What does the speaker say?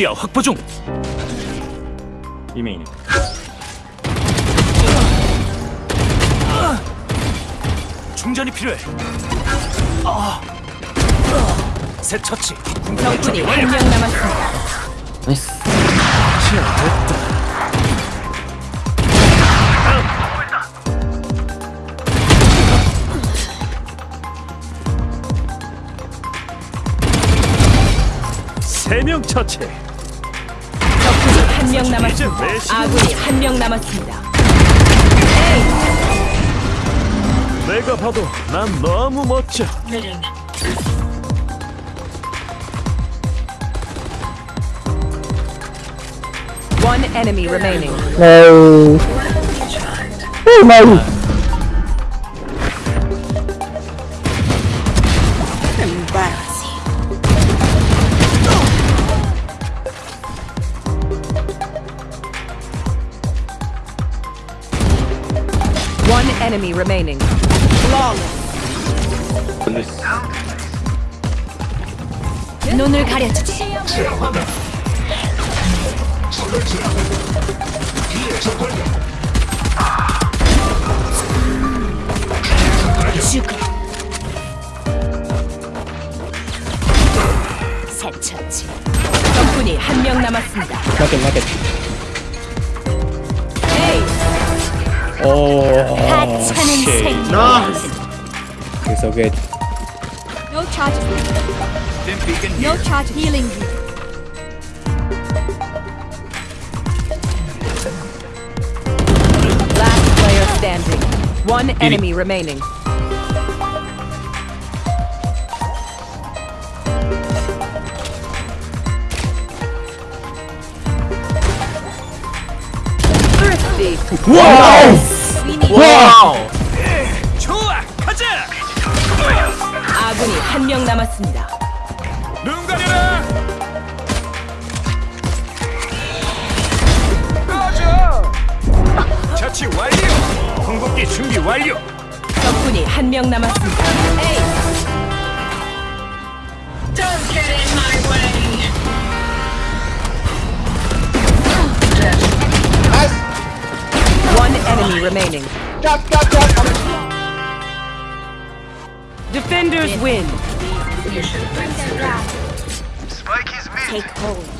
시야 확보 중. 이메인. 충전이 필요해. 아. 새 처치. 적군이 한명 남았습니다. 나이스 시야 됐다. 세명 처치. 한 명 남았습니다. 아군이 한 명 남았습니다. 내가 봐도 난 너무 멋져. One enemy remaining. No. Oh no. Enemy remaining. 눈을 가려주지. 죽어. 새쳤지. 적군이 한 명 남았습니다. Market. 에이, Oh, shit. Nice. You're so good. No charges. No here. charge healing. Last player standing. One enemy remaining. Need Wow! 좋아, 가자. 아군이 한 명 남았습니다. 눈 가려라. 꺼져. 처치 완료. 궁극기 준비 완료. 적군이 한 명 남았습니다. 에이. Enemy remaining. Defenders win. take hold.